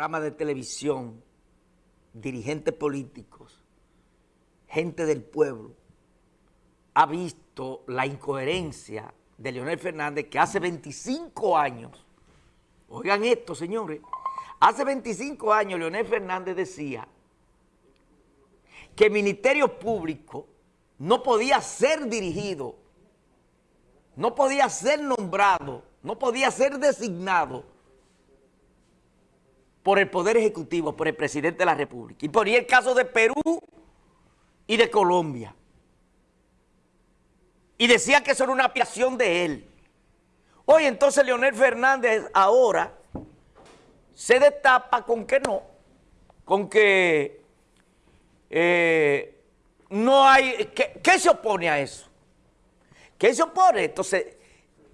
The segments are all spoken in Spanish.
programas de televisión, dirigentes políticos, gente del pueblo, ha visto la incoherencia de Leonel Fernández que hace 25 años, oigan esto señores, hace 25 años Leonel Fernández decía que el Ministerio Público no podía ser dirigido, no podía ser nombrado, no podía ser designado por el Poder Ejecutivo, por el Presidente de la República. Y ponía el caso de Perú y de Colombia. Y decía que eso era una apiación de él. Hoy entonces Leonel Fernández ahora se destapa con que no, con que eh, no hay... ¿Qué se opone a eso? ¿Qué se opone? Entonces,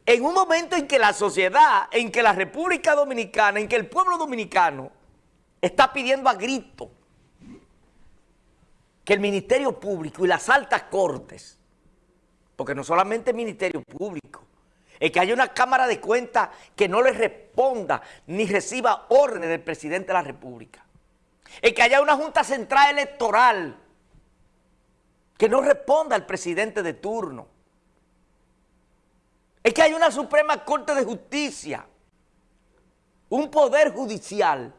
en un momento en que la sociedad, en que la República Dominicana, en que el pueblo dominicano está pidiendo a grito que el Ministerio Público y las altas cortes, porque no solamente el Ministerio Público, es que haya una Cámara de Cuentas que no le responda ni reciba órdenes del presidente de la República. Es que haya una Junta Central Electoral que no responda al presidente de turno es que hay una Suprema Corte de Justicia, un poder judicial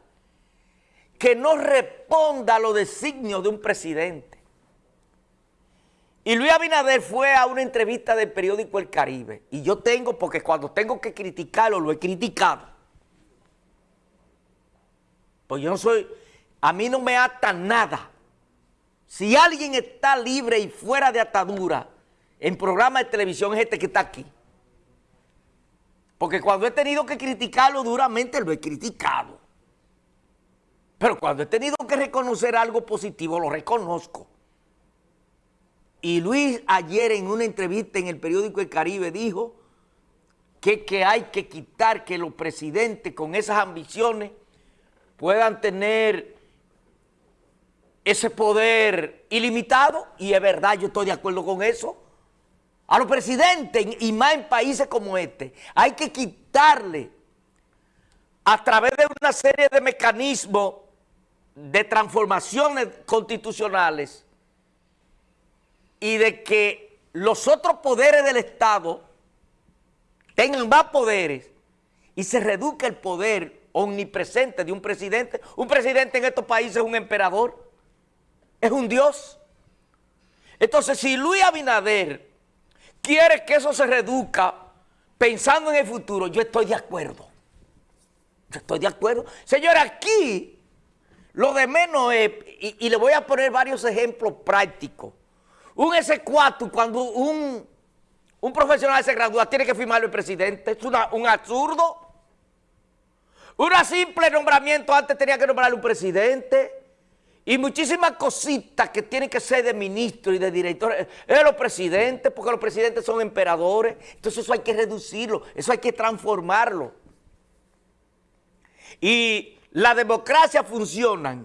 que no responda a los designios de un presidente. Y Luis Abinader fue a una entrevista del periódico El Caribe, y yo tengo, porque cuando tengo que criticarlo, lo he criticado. Pues yo no soy, a mí no me ata nada. Si alguien está libre y fuera de atadura en programa de televisión es este que está aquí. Porque cuando he tenido que criticarlo duramente, lo he criticado. Pero cuando he tenido que reconocer algo positivo, lo reconozco. Y Luis ayer en una entrevista en el periódico El Caribe dijo que, que hay que quitar que los presidentes con esas ambiciones puedan tener ese poder ilimitado. Y es verdad, yo estoy de acuerdo con eso. A los presidentes, y más en países como este, hay que quitarle a través de una serie de mecanismos de transformaciones constitucionales y de que los otros poderes del Estado tengan más poderes y se reduzca el poder omnipresente de un presidente. Un presidente en estos países es un emperador, es un dios. Entonces, si Luis Abinader quiere que eso se reduzca pensando en el futuro, yo estoy de acuerdo. Yo estoy de acuerdo. Señores, aquí lo de menos es, y, le voy a poner varios ejemplos prácticos. Un S4, cuando un, un profesional se gradúa, tiene que firmarlo el presidente. Es un absurdo. Un simple nombramiento antes tenía que nombrarlo un presidente. Y muchísimas cositas que tienen que ser de ministro y de director, es los presidentes, porque los presidentes son emperadores. Entonces eso hay que reducirlo, eso hay que transformarlo. Y la democracia funciona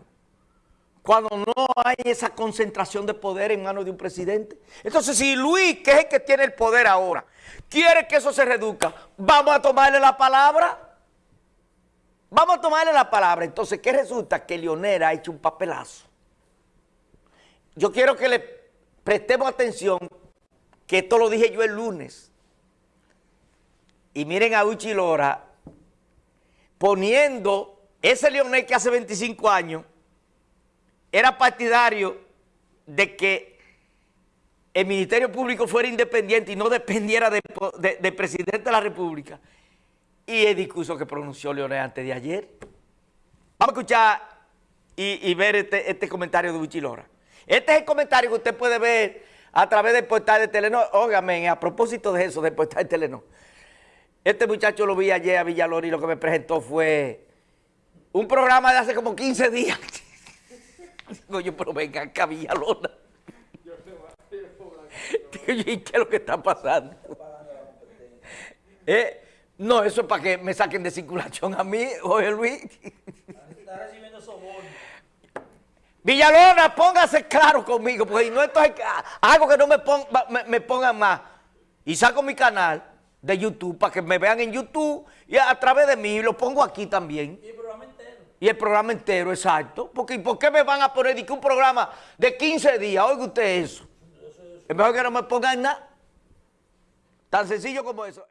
cuando no hay esa concentración de poder en manos de un presidente. Entonces si Luis, que es el que tiene el poder ahora, quiere que eso se reduzca, vamos a tomarle la palabra. Tomarle la palabra. Entonces, ¿qué resulta? Que Leonel ha hecho un papelazo. Yo quiero que le prestemos atención, que esto lo dije yo el lunes. Y miren a Uchi Lora poniendo ese Leonel que hace 25 años era partidario de que el Ministerio Público fuera independiente y no dependiera del presidente de la República y el discurso que pronunció Leonel antes de ayer. Vamos a escuchar y, ver este, este, comentario de Buchilora. Este es el comentario que usted puede ver a través del portal de Telenor. Óigame, a propósito de eso, del portal de Telenor. Este muchacho lo vi ayer a Villalona y lo que me presentó fue un programa de hace como 15 días. Digo yo, pero venga acá, Villalona. ¿Y qué es lo que está pasando? ¿Eh? No, eso es para que me saquen de circulación a mí, Jorge Luis. Está recibiendo soborno. Villalona, póngase claro conmigo, porque no esto es algo que no me, me, pongan más. Y saco mi canal de YouTube para que me vean en YouTube y a, través de mí lo pongo aquí también. Y el programa entero. Y el programa entero, exacto. Porque ¿por qué me van a poner un programa de 15 días? Oiga usted eso. Es mejor que no me pongan nada. Tan sencillo como eso.